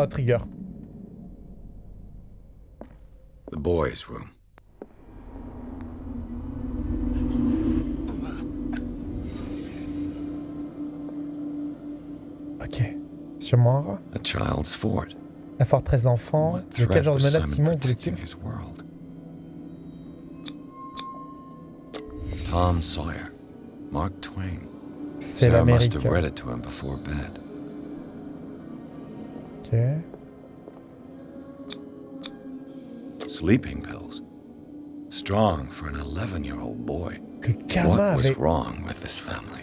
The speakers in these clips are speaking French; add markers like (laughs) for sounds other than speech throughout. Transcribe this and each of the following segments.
Oh, trigger. The boys' room. Ok. Sûrement un rat. A child's fort. La forteresse d'enfants. De quel genre de menace Simon voulait-il? Tom Sawyer. Mark Twain. C'est l'Amérique. Have read it to him before bed. Ok. Sleeping pills. Strong for an 11-year-old boy. Le What was avait... wrong with this family?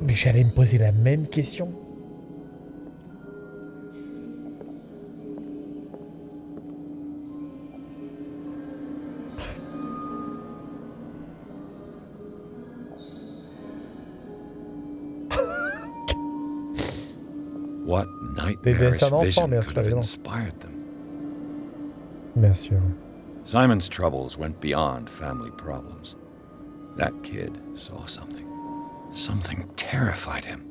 Mais j'allais me poser la même question. Nightmarish dessins d'enfants, vision bien could sûr, have évidemment. inspired them? Bien sûr. Simon's troubles went beyond family problems. That kid saw something. Something terrified him.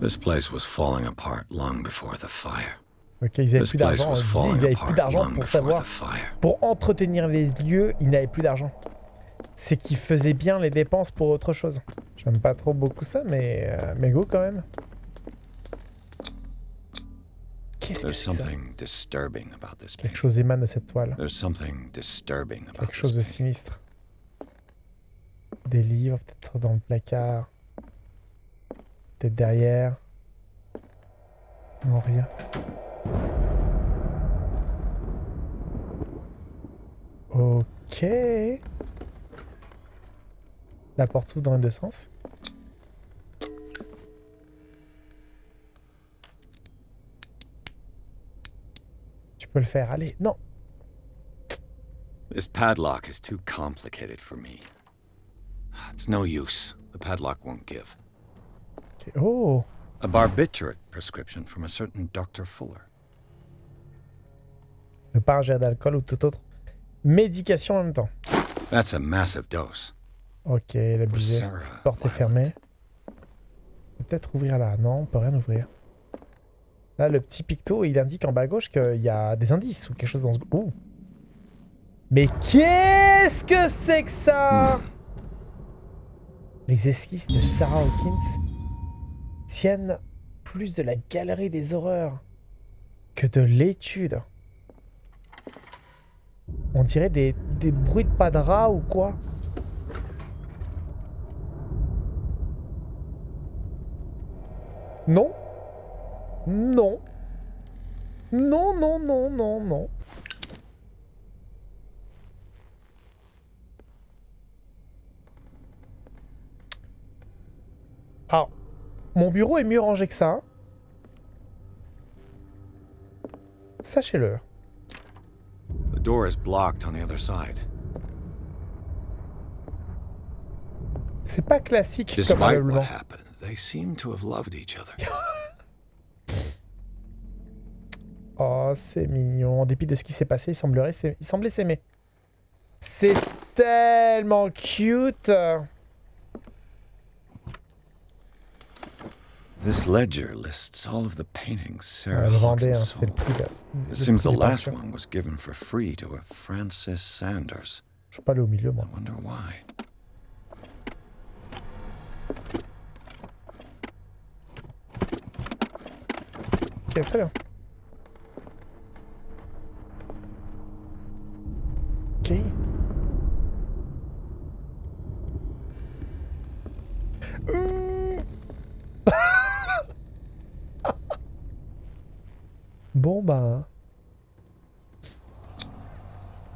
This place was falling apart long before the fire. Ok, ils avaient This plus d'argent. Ils falling avaient plus d'argent pour savoir. Pour entretenir les lieux, ils n'avaient plus d'argent. C'est qu'ils faisaient bien les dépenses pour autre chose. J'aime pas trop beaucoup ça, mais, euh, mais go quand même. Qu'est-ce que There's c'est que ça something disturbing about this Quelque chose émane de cette toile. Quelque chose de sinistre. Des livres, peut-être dans le placard. Peut-être derrière. Non, rien. Ok. La porte ouvre dans les deux sens. Peux le faire, allez. Non. This padlock is too complicated for me. It's no use. The padlock won't give. Ok. Oh. A barbiturate prescription from a certain Dr. Fuller. Ne pas ingérer d'alcool ou toute autre médication en même temps. That's a massive dose. Ok, Cette porte est fermée. Peut-être ouvrir là. Non, on peut rien ouvrir. Là, le petit picto, il indique en bas à gauche qu'il y a des indices ou quelque chose dans ce... Ouh. Mais qu'est-ce que c'est que ça? Les esquisses de Sarah Hawkins tiennent plus de la galerie des horreurs que de l'étude. On dirait des, des bruits de pas de rat ou quoi? Non? Non. Non, non, non, non, non. Alors, mon bureau est mieux rangé que ça. hein. Sachez-le. The door is blocked on the other side. C'est pas classique comme Despite ameublement. what happened, they seem to have loved each other. (laughs) Oh, c'est mignon. En dépit de ce qui s'est passé, il semblerait il semblait s'aimer. C'est tellement cute. This ledger lists all of the paintings Sarah hein, Hawkins le sold. It seems the last one was given for free to a Francis Sanders. Je suis pas allé au milieu, moi. I wonder why. Ok, très bien. (laughs) Bon bah...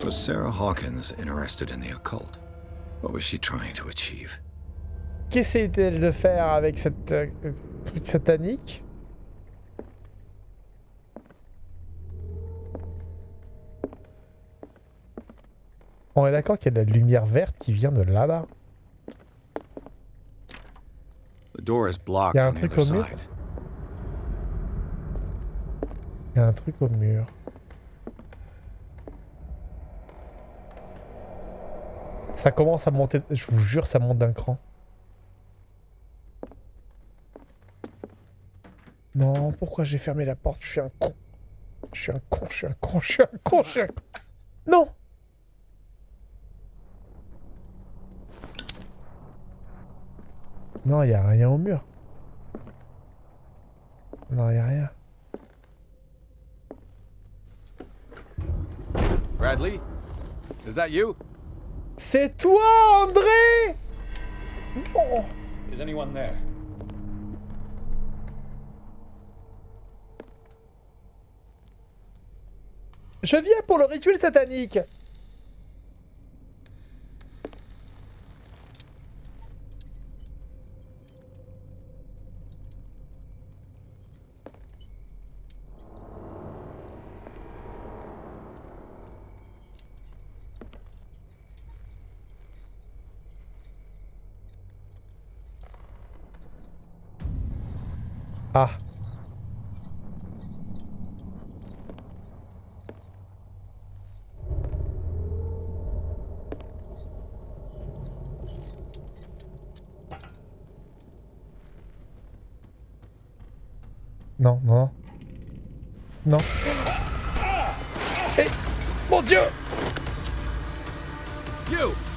Was Sarah Hawkins interested in the occult? What was she trying to achieve? Qu'essayait-elle de faire avec cette euh, truc satanique On est d'accord qu'il y a de la lumière verte qui vient de là-bas. Blocked Y a un truc au mur. Il y a un truc au mur. Ça commence à monter, je vous jure, ça monte d'un cran. Non, pourquoi j'ai fermé la porte? Je suis un con. Je suis un con, je suis un con, je suis un con, je suis un con. Non Non, il a rien au mur. Non, il a rien. Bradley? Is that you? C'est toi, André Non Is anyone there? Je viens pour le rituel satanique Ah. Non, non. Non. Eh Mon Dieu You!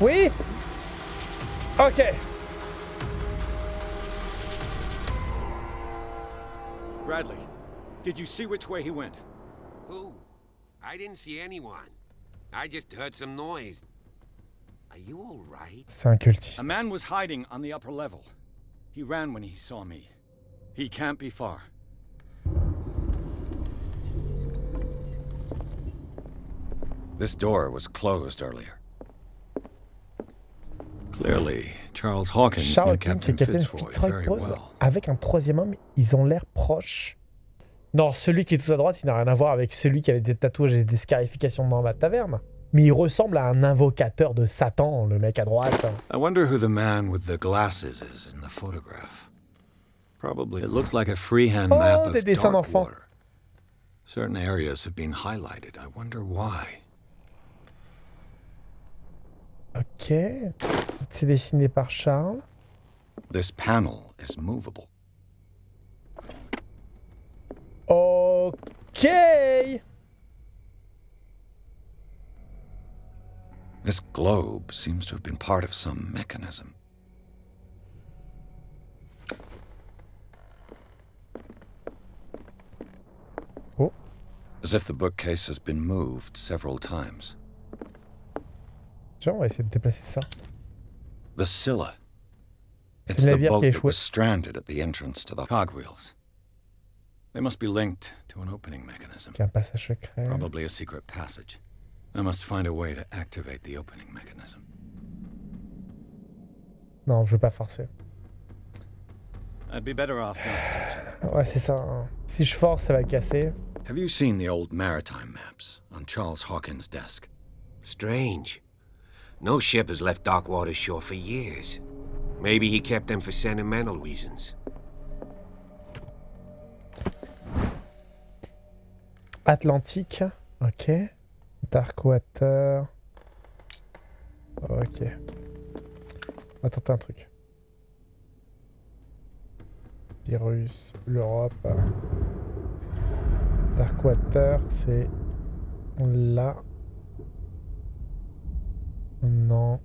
Oui Ok. Bradley, did you see which way he went? Who? I didn't see anyone. I just heard some noise. Are you all right? C'est un cultiste. A man was hiding on the upper level. He ran when he saw me. He can't be far. This door was closed earlier. Clearly, Charles Hawkins Charles Hawkins et Captain Fitzroy posent well. avec un troisième homme, ils ont l'air proches. Non, celui qui est tout à droite, il n'a rien à voir avec celui qui avait des tatouages et des scarifications dans la taverne. Mais il ressemble à un invocateur de Satan, le mec à droite. I wonder who the man with the glasses is in the photograph. Probably. It looks like a freehand Oh, map des of dessins d'enfants. Certain areas have been highlighted. I wonder why. Ok. C'est dessiné par Charles. This panel is movable. Ok. This globe seems to have been part of some mechanism. Oh. As if the bookcase has been moved several times. Tiens, on va essayer de déplacer ça. The Scylla. It's the boat that was stranded at the entrance to the cogwheels. They must be linked to an opening mechanism. Qui a un passage secret. Probably a secret passage. I must find a way to activate the opening mechanism. Non, je veux pas forcer. I'd be better off not touching. Ouais, c'est ça. hein. Si je force, ça va casser. Have you seen the old maritime maps on Charles Hawkins' desk? Strange. No ship has left Darkwater shore for years. Maybe he kept them for sentimental reasons. Atlantique. Ok. Darkwater. Ok. On va tenter un truc. Virus, l'Europe. Darkwater, c'est là. Non.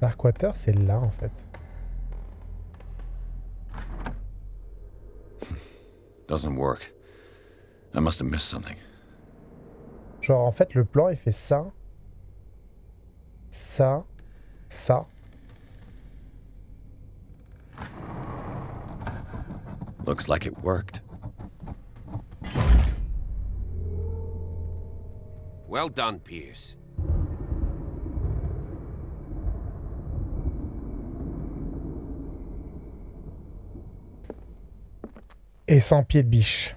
Darkwater, c'est là en fait. (laughs) Doesn't work. I must have missed something. Genre, en fait, le plan, il fait ça, ça, ça. Looks like it worked. Well done, Pierce. Et sans pied de biche.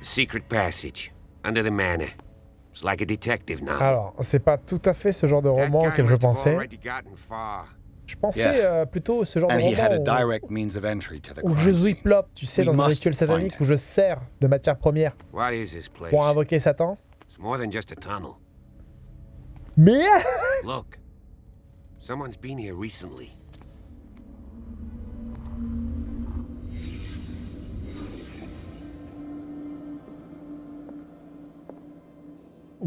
Secret passage, under the manor. It's like a detective novel. Alors, c'est pas tout à fait ce genre de roman auquel je pensais. already gotten far. Je pensais euh, plutôt ce genre And de he had a roman où, direct means of entry to the où je scene. zwiplop, tu sais, We dans un rituel satanique où je sers de matière première What is this place? pour invoquer Satan. It's more than just a tunnel. Mais Look. Someone's been here recently.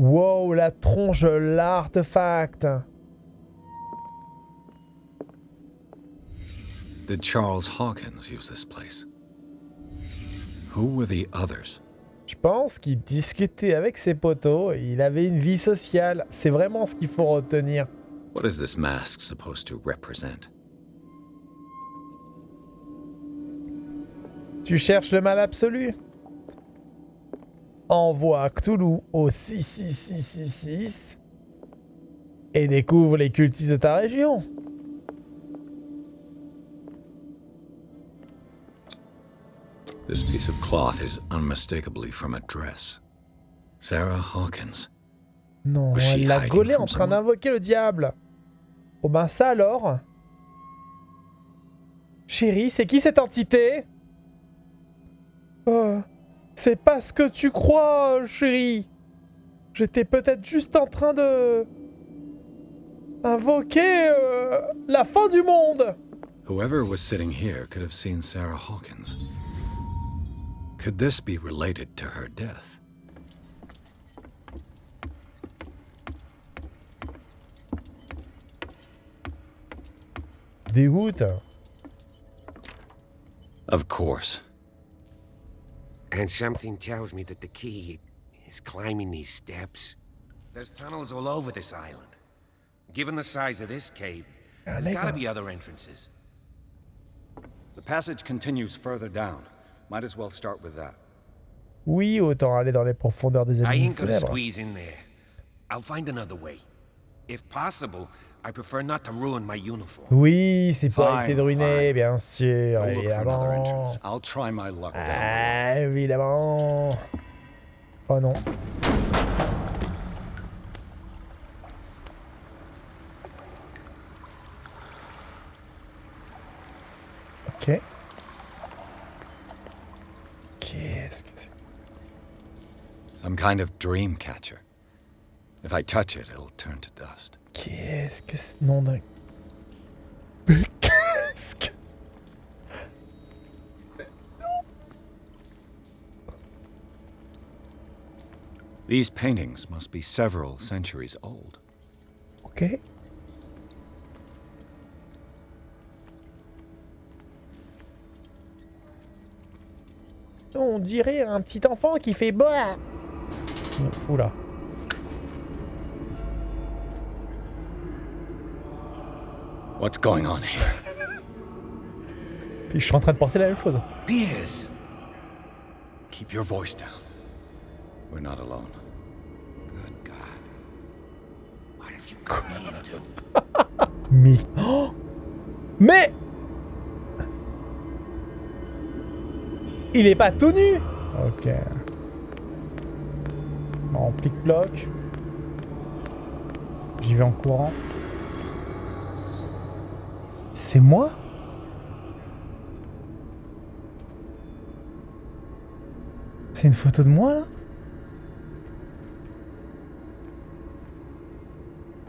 Wow, la tronche, l'artefact Did Charles Hawkins use this place? Who were the others? Je pense qu'il discutait avec ses potos, il avait une vie sociale. C'est vraiment ce qu'il faut retenir. What is this mask supposed to represent? Tu cherches le mal absolu? Envoie Cthulhu au 66666 et découvre les cultistes de ta région. This piece of cloth is unmistakably from a dress. Sarah Hawkins. Non, Was elle l'a gaulé en train d'invoquer le diable. Oh ben ça alors? Chérie, c'est qui cette entité? Euh, C'est pas ce que tu crois, chérie. J'étais peut-être juste en train de... invoquer euh, la fin du monde. Whoever was sitting here could have seen Sarah Hawkins. Could this be related to her death? Dégoûte. Of course. And something tells me that the key is climbing these steps. There's tunnels all over this island. Given the size of this cave, there's gotta on- be other entrances. The passage continues further down. Might as well start with that. Oui, autant aller dans les profondeurs des I abîmes ain't gonna squeeze in there. I'll find another way. If possible, I prefer not to ruin my uniform. Oui, c'est pour Fine, éviter de ruiner, fine. bien sûr, Go look for another évidemment. entrance. I'll try my luck down below. Ah, évidemment. Oh non. Ok. Qu'est-ce que c'est? Some kind of dream catcher. If I touch it, it'll turn to dust. Qu'est-ce que c'est nom d'un... Mais (laughs) qu'est-ce que... These paintings must be several centuries old. Ok. On dirait un petit enfant qui fait boire. Oula. What's going on here? Puis je suis en train de penser la même chose. Piers! Keep your voice down. We're not alone. Good God. What have you come into? Mais... Oh Mais Il est pas tout nu Ok. En plic-ploc. J'y vais en courant. C'est moi C'est une photo de moi là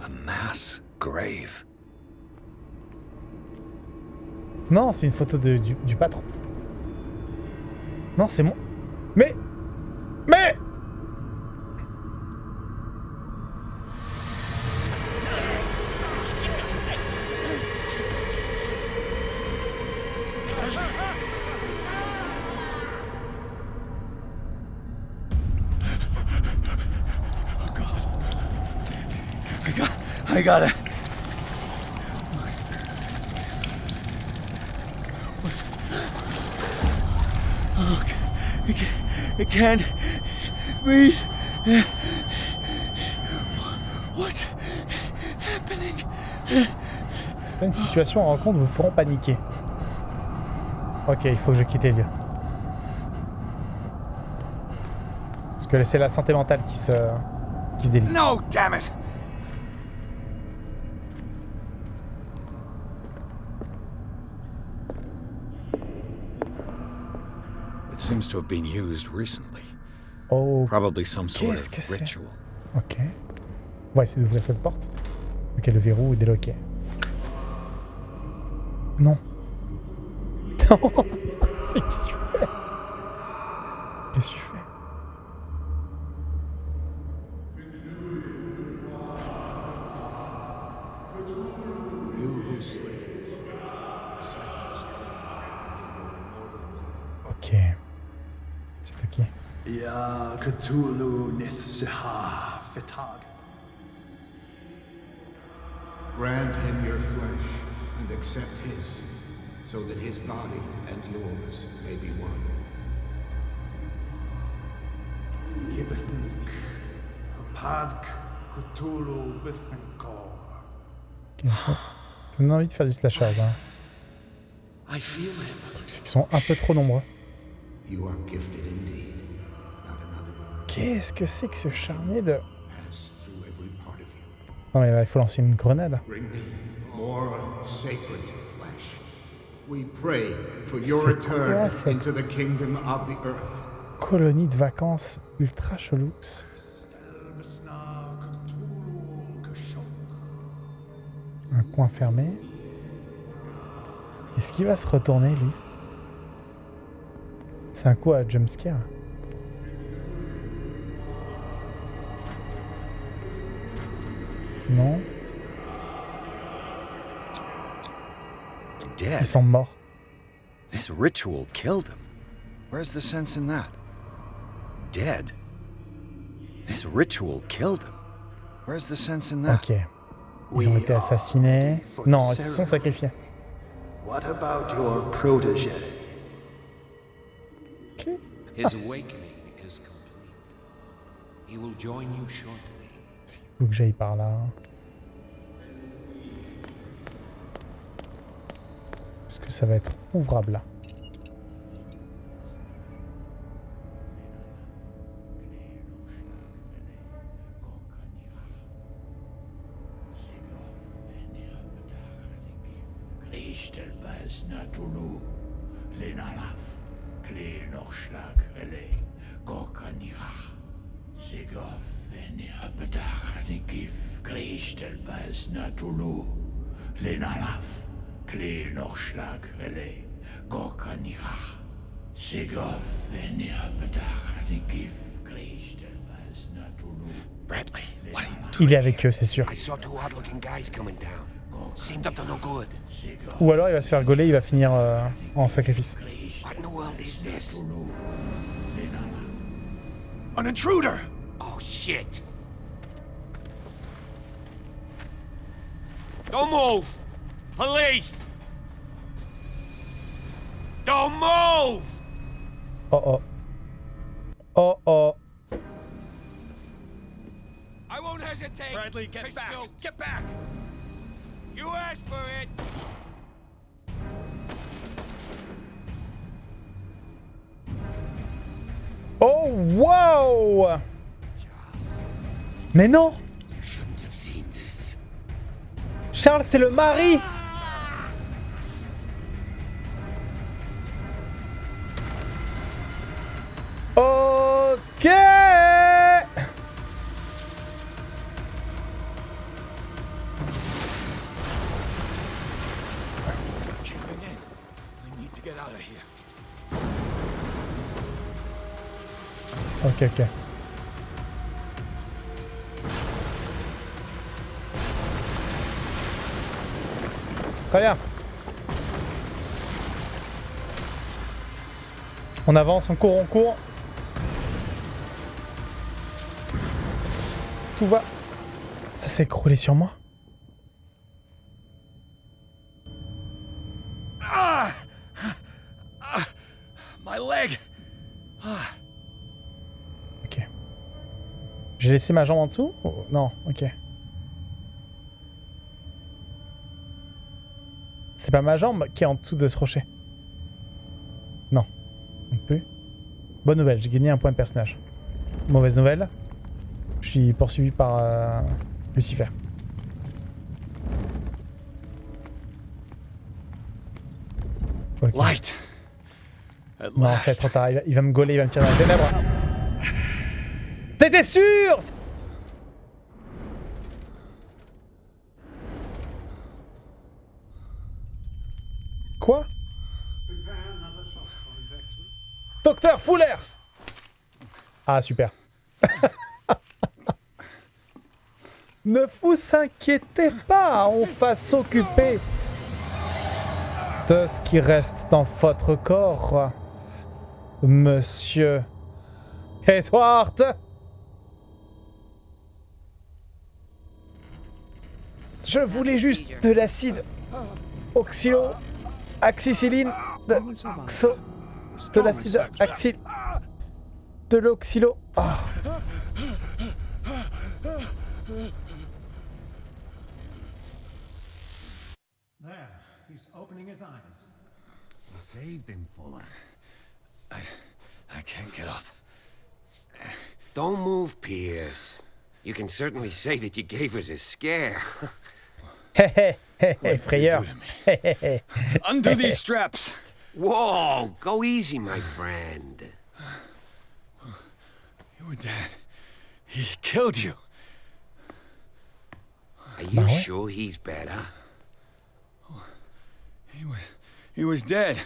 A mass grave. Non, c'est une photo de, du, du patron. Non, c'est moi. Mais Mais I got it. Oh, it, ca- it can't breathe. What's happening? Certaines situations en rencontre vous feront paniquer. Ok, il faut que je quitte les lieux. que c'est la santé mentale qui se, qui se délite. No, damn it! Seems to have been used recently. Oh, Probably some sort of ritual. ok. On va essayer d'ouvrir cette porte. Ok, le verrou est déloqué. Non. (laughs) Non Ya Cthulhu Nithsiha Fetag. Grant him your flesh and accept his, so that his body and yours may be one. Yibithnik. Padk Cthulhu Bithinkor. Ok, ça- Ça me donne envie de faire du slashage. Hein. I feel him. C'est qu'ils sont un peu trop nombreux. You are gifted indeed. Qu'est-ce que c'est que ce charnier de... Non mais là, il faut lancer une grenade. Bring me more sacred flesh. We pray for your C'est quoi, return cette- into the kingdom of the earth. Colonie de vacances ultra chelous. Un coin fermé. Est-ce qu'il va se retourner, lui? C'est un coup à jumpscare. Non, Dead? ils sont morts. This ritual killed him. Where's the sense in that? Dead? This ritual killed him. Where's the sense in that? Ok. Ils ont été assassinés. Non, ils se sont sacrifiés. What about your protege? Ok. His awakening is complete. He will join you shortly. Que j'aille par là. Est-ce que ça va être ouvrable là? Gif, natulu, lenalaf, gif, natulu. Bradley, what are you doing? Il est avec eux, c'est sûr. I saw two odd-looking guys coming down. Seemed up to no good. Ou alors il va se faire gauler, il va finir euh, en sacrifice. What in the world is this? An intruder! Shit! Don't move! Police! Don't move! Oh oh. Oh oh. I won't hesitate. Bradley, get back! shoot. Get back! You asked for it. Oh wow Mais non. Charles, c'est le mari Ok Caving in. Très bien. On avance, on court, on court. Tout va. Ça s'est écroulé sur moi. My leg! Ok. J'ai laissé ma jambe en dessous Oh, Non, ok. C'est pas ma jambe qui est en dessous de ce rocher. Non. Non plus. Bonne nouvelle, j'ai gagné un point de personnage. Mauvaise nouvelle. Je suis poursuivi par euh, Lucifer. Ok. Light. Non, c'est trop tard. Il va, il va me gauler, il va me tirer dans les ténèbres. T'étais sûr Quoi Docteur Fuller Ah, super. (laughs) ne vous inquiétez pas, on va s'occuper de ce qui reste dans votre corps, monsieur Edward. Je voulais juste de l'acide oxylo axicilline de, xo- de l'acide axil de l'oxylo. Ah. There, he's opening his eyes. Saved him, Fuller. I I can't get up. Don't move, Pierce. You can certainly say that you gave us a scare. Hé hé hé hé, What did they frayeur. Undo these (laughs) straps. Whoa, go easy, my friend. You were dead. He killed you. Are you ouais. sure he's better? He was he was dead.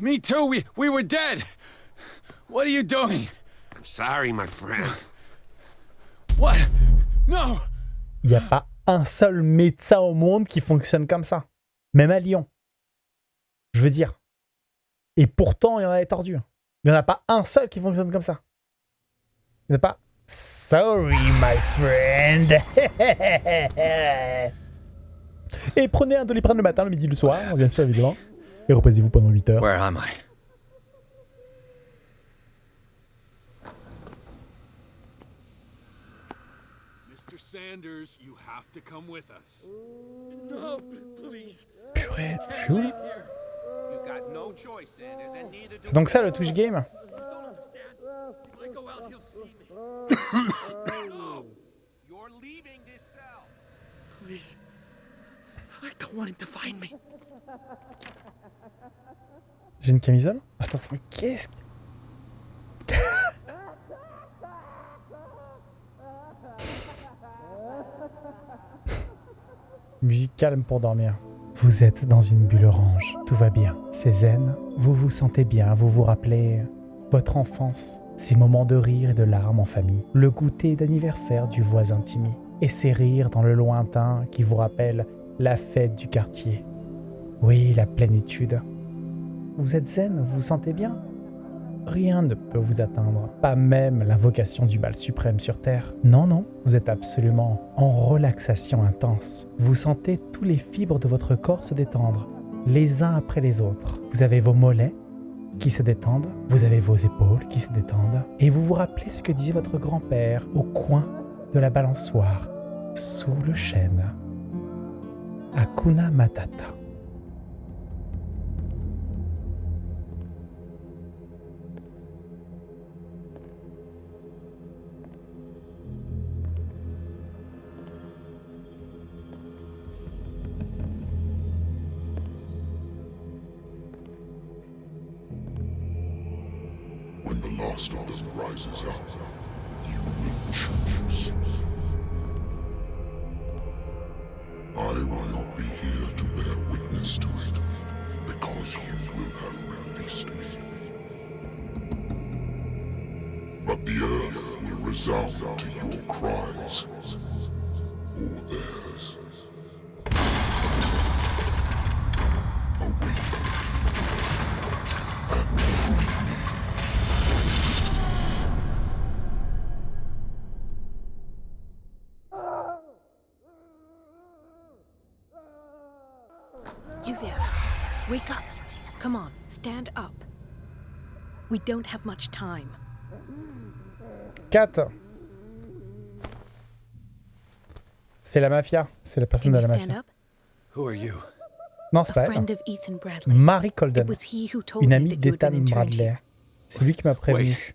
Me too. We we were dead. What are you doing? I'm sorry, my friend. What? No. Il n'y a pas un seul médecin au monde qui fonctionne comme ça. Même à Lyon. Je veux dire. Et pourtant, il y en a des tordus. Il n'y en a pas un seul qui fonctionne comme ça. Il n'y en a pas. Sorry, my friend. (laughs) Et prenez un doliprane le matin, le midi, le soir, bien sûr, évidemment. Et reposez-vous pendant 8 heures. Where am I? Sanders, you have to come with us. Purée, je suis où là no C'est donc ça le Twitch game (coughs) no! Please. I don't want him to find me. J'ai une camisole Attends, attends, mais qu'est-ce que... Musique calme pour dormir. Vous êtes dans une bulle orange, tout va bien. C'est zen, vous vous sentez bien, vous vous rappelez votre enfance, ces moments de rire et de larmes en famille, le goûter d'anniversaire du voisin Timmy, et ces rires dans le lointain qui vous rappellent la fête du quartier. Oui, la plénitude, vous êtes zen, vous vous sentez bien Rien ne peut vous atteindre, pas même l'invocation du mal suprême sur Terre. Non, non, vous êtes absolument en relaxation intense. Vous sentez tous les fibres de votre corps se détendre, les uns après les autres. Vous avez vos mollets qui se détendent, vous avez vos épaules qui se détendent, et vous vous rappelez ce que disait votre grand-père au coin de la balançoire, sous le chêne. Hakuna Matata. When the last of them rises up, You there. Wake up. Come on, stand up. We don't have much time. 4. C'est la mafia. C'est la personne Can de you la stand mafia. up? Who are you? Non, c'est A pas elle. friend of Ethan Bradley. Marie It Colden. was he who told Une me amie d'Ethan Bradley. C'est lui qui m'a prévenu. Wait.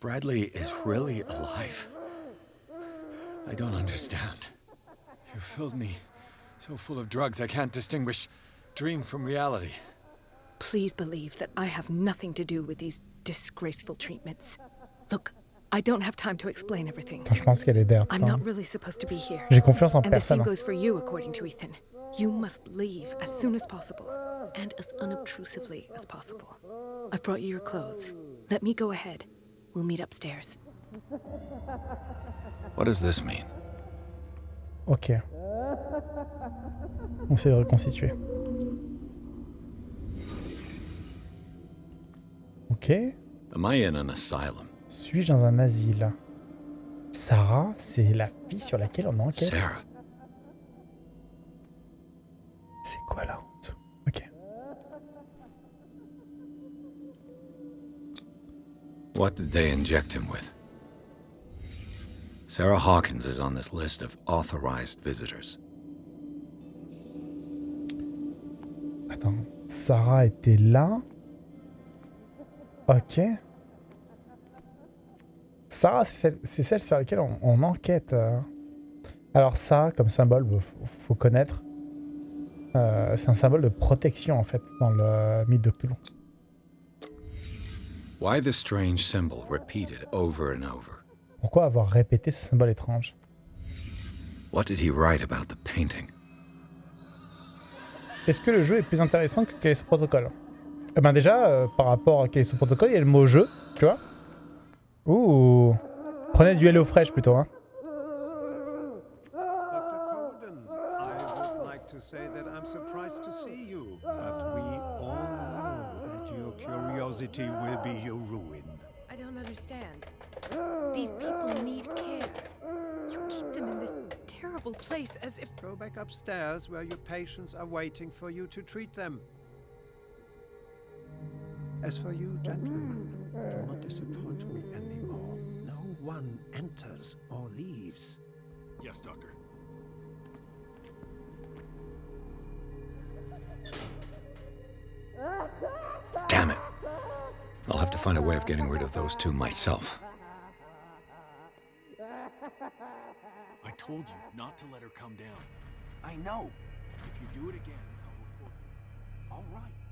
Bradley is really alive. I don't understand. You filled me so full of drugs I can't distinguish dream from reality. Please believe that I have nothing to do with these disgraceful treatments. Look, I don't have time to explain everything. Putain, je pense qu'elle est derrière I'm not really supposed to be here. J'ai confiance en And the same goes for you, according to Ethan. You must leave as soon as possible, and as unobtrusively as possible. I've brought you your clothes. Let me go ahead. We'll meet upstairs. What does this mean? Ok. On essaie de reconstituer. Ok. Suis-je dans un asile? Sarah, c'est la fille sur laquelle on enquête. Sarah. C'est quoi là en dessous Ok. What did they inject him with? Sarah Hawkins is on this list of authorized visitors. Attends. Sarah était là. Ok. Sarah, c'est celle, c'est celle sur laquelle on, on enquête. euh. Alors ça, comme symbole, faut, faut connaître. Euh, c'est un symbole de protection en fait dans le mythe de Cthulhu. Why the strange symbol repeated over and over? Pourquoi avoir répété ce symbole étrange? What did he write about the painting? Est-ce que le jeu est plus intéressant que quel est son protocole Eh ben déjà, euh, par rapport à quel est son protocole, il y a le mot jeu, tu vois Ouh Prenez du Hello Fresh plutôt, hein Dr. Colden, I would like to say that I'm surprised to see you, but we all know that your curiosity will be your ruin. I don't understand. These people need care. You keep them in this terrible place as if. Go back upstairs where your patients are waiting for you to treat them. As for you, gentlemen, do not disappoint me anymore. No one enters or leaves. Yes, Doctor. Damn it. I'll have to find a way of getting rid of those two myself. Told you not to let her come down. I know. If you do it again, I'll report you. All right.